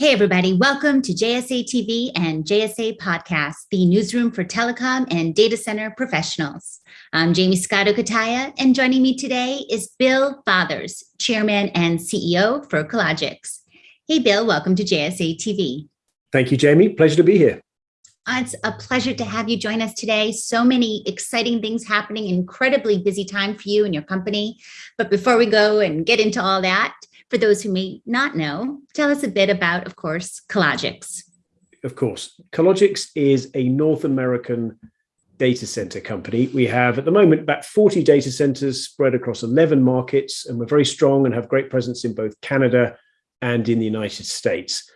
Hey, everybody, welcome to JSA TV and JSA Podcast, the newsroom for telecom and data center professionals. I'm Jaymie Scotto Cutaia, and joining me today is Bill Fathers, Chairman and CEO for Cologix. Hey, Bill, welcome to JSA TV. Thank you, Jaymie. Pleasure to be here. Uh, it's a pleasure to have you join us today. So many exciting things happening, incredibly busy time for you and your company. But before we go and get into all that, for those who may not know, tell us a bit about, of course, Cologix. Of course. Cologix is a North American data center company. We have at the moment about 40 data centers spread across 11 markets, and we're very strong and have great presence in both Canada and in the United States.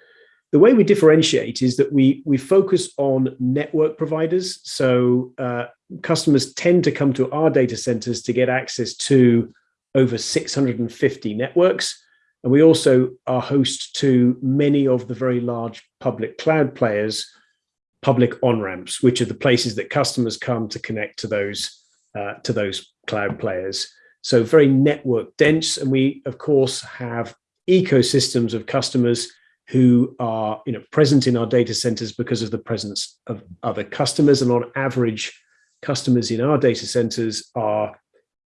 The way we differentiate is that we, we focus on network providers. So uh, customers tend to come to our data centers to get access to over 650 networks. And we also are host to many of the very large public cloud players, public on-ramps, which are the places that customers come to connect to those, uh, to those cloud players. So very network dense. And we, of course, have ecosystems of customers who are you know, present in our data centers because of the presence of other customers. And on average, customers in our data centers are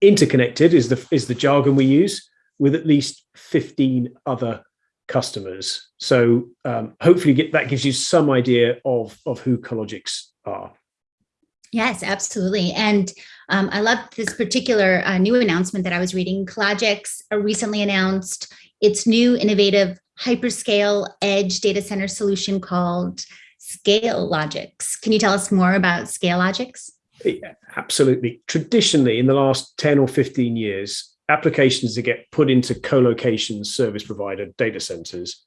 interconnected is the, is the jargon we use with at least 15 other customers. So um, hopefully get, that gives you some idea of, of who Cologix are. Yes, absolutely. And um, I love this particular uh, new announcement that I was reading. Cologix recently announced its new innovative hyperscale edge data center solution called ScaleLogix. Can you tell us more about ScaleLogix? Yeah, absolutely. Traditionally, in the last 10 or 15 years, applications that get put into co-location service provider data centers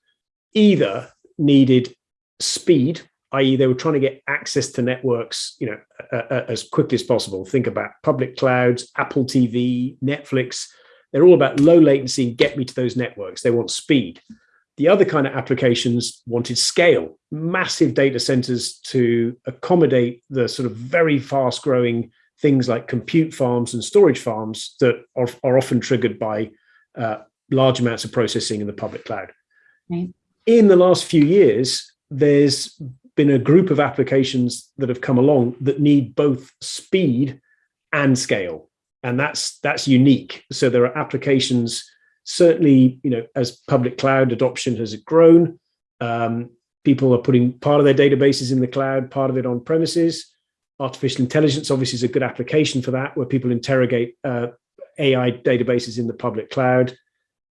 either needed speed, i.e. they were trying to get access to networks you know, uh, as quickly as possible. Think about public clouds, Apple TV, Netflix. They're all about low latency, get me to those networks. They want speed. The other kind of applications wanted scale, massive data centers to accommodate the sort of very fast growing things like compute farms and storage farms that are, are often triggered by uh, large amounts of processing in the public cloud. Right. In the last few years, there's been a group of applications that have come along that need both speed and scale. And that's that's unique. So there are applications, certainly, you know, as public cloud adoption has grown, um, people are putting part of their databases in the cloud, part of it on premises artificial intelligence obviously is a good application for that, where people interrogate uh, AI databases in the public cloud.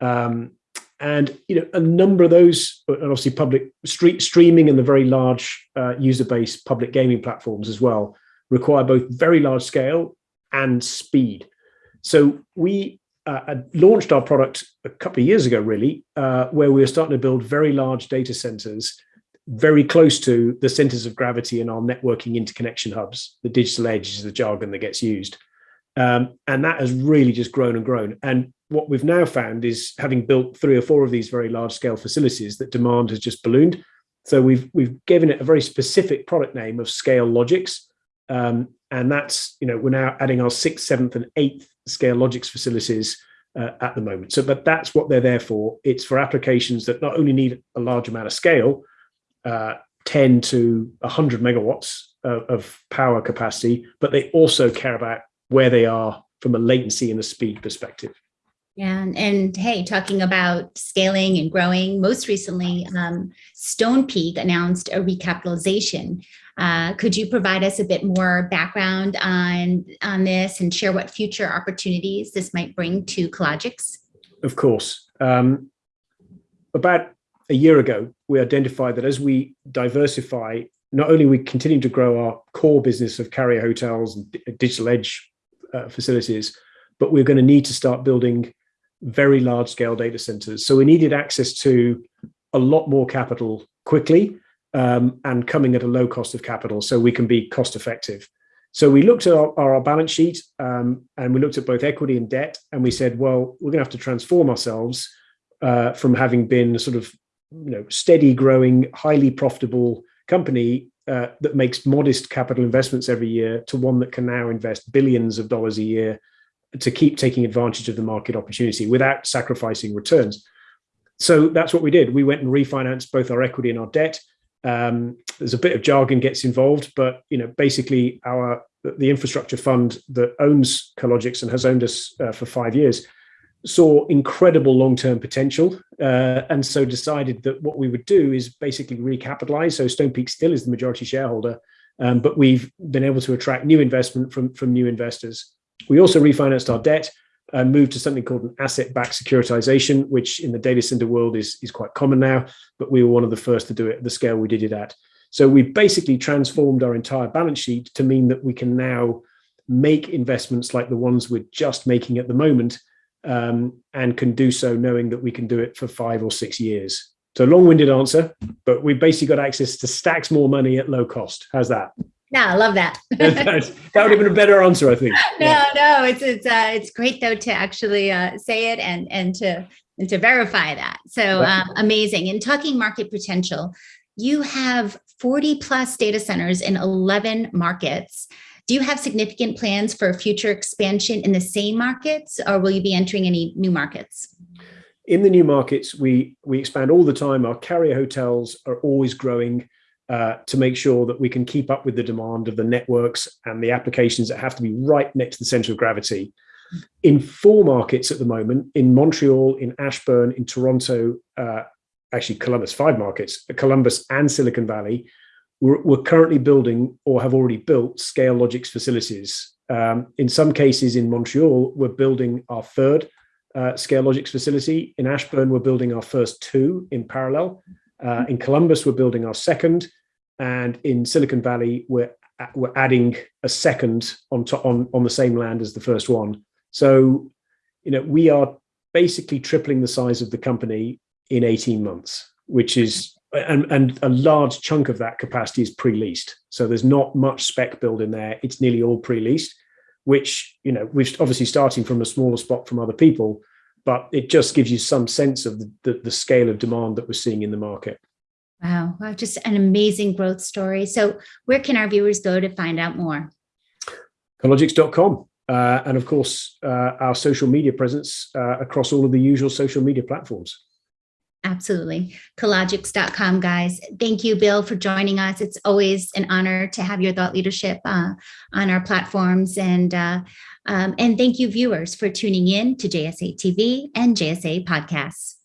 Um, and you know a number of those, and obviously public street streaming and the very large uh, user-based public gaming platforms as well, require both very large scale and speed. So we uh, launched our product a couple of years ago, really, uh, where we were starting to build very large data centers very close to the centers of gravity in our networking interconnection hubs. The digital edge is the jargon that gets used. Um, and that has really just grown and grown. And what we've now found is having built three or four of these very large scale facilities that demand has just ballooned. So we've we've given it a very specific product name of ScaleLogix. Um, and that's, you know, we're now adding our sixth, seventh and eighth ScaleLogix facilities uh, at the moment. So, but that's what they're there for. It's for applications that not only need a large amount of scale, uh, 10 to 100 megawatts of, of power capacity, but they also care about where they are from a latency and a speed perspective. Yeah, and, and, hey, talking about scaling and growing, most recently, um, Stonepeak announced a recapitalization. Uh, could you provide us a bit more background on, on this and share what future opportunities this might bring to Cologix? Of course. Um, about a year ago, we identified that as we diversify, not only we continue to grow our core business of carrier hotels and digital edge uh, facilities, but we're going to need to start building very large scale data centers. So we needed access to a lot more capital quickly um, and coming at a low cost of capital so we can be cost effective. So we looked at our, our balance sheet um, and we looked at both equity and debt and we said, well, we're going to have to transform ourselves uh, from having been sort of you know, steady growing, highly profitable company uh, that makes modest capital investments every year to one that can now invest billions of dollars a year to keep taking advantage of the market opportunity without sacrificing returns. so that's what we did. We went and refinanced both our equity and our debt. Um, there's a bit of jargon gets involved, but you know, basically, our the infrastructure fund that owns Cologix and has owned us uh, for five years saw incredible long-term potential, uh, and so decided that what we would do is basically recapitalize. So Stonepeak still is the majority shareholder, um, but we've been able to attract new investment from from new investors. We also refinanced our debt and moved to something called an asset-backed securitization, which in the data center world is, is quite common now, but we were one of the first to do it at the scale we did it at. So we basically transformed our entire balance sheet to mean that we can now make investments like the ones we're just making at the moment um, and can do so knowing that we can do it for five or six years. So long-winded answer, but we've basically got access to stacks more money at low cost. How's that? No, I love that. that would have been a better answer, I think. No, yeah. no, it's it's uh, it's great though to actually uh, say it and and to and to verify that. So um, amazing. In talking market potential, you have 40 plus data centers in 11 markets. Do you have significant plans for future expansion in the same markets, or will you be entering any new markets? In the new markets, we we expand all the time. Our carrier hotels are always growing uh, to make sure that we can keep up with the demand of the networks and the applications that have to be right next to the center of gravity. In four markets at the moment, in Montreal, in Ashburn, in Toronto, uh, actually Columbus, five markets, Columbus and Silicon Valley, we're, we're, currently building or have already built ScaleLogix facilities. Um, in some cases in Montreal, we're building our third uh, Scalelogix facility. In Ashburn, we're building our first two in parallel. Uh, in Columbus, we're building our second. And in Silicon Valley, we're we're adding a second on to, on on the same land as the first one. So, you know, we are basically tripling the size of the company in 18 months, which is and and a large chunk of that capacity is pre-leased. So there's not much spec build in there. It's nearly all pre-leased, which you know we're obviously starting from a smaller spot from other people, but it just gives you some sense of the, the, the scale of demand that we're seeing in the market. Wow, wow, just an amazing growth story. So where can our viewers go to find out more? Cologix.com. Uh, and of course, uh, our social media presence uh, across all of the usual social media platforms. Absolutely. Cologix.com, guys. Thank you, Bill, for joining us. It's always an honor to have your thought leadership uh, on our platforms. And, uh, um, and thank you, viewers, for tuning in to JSA TV and JSA Podcasts.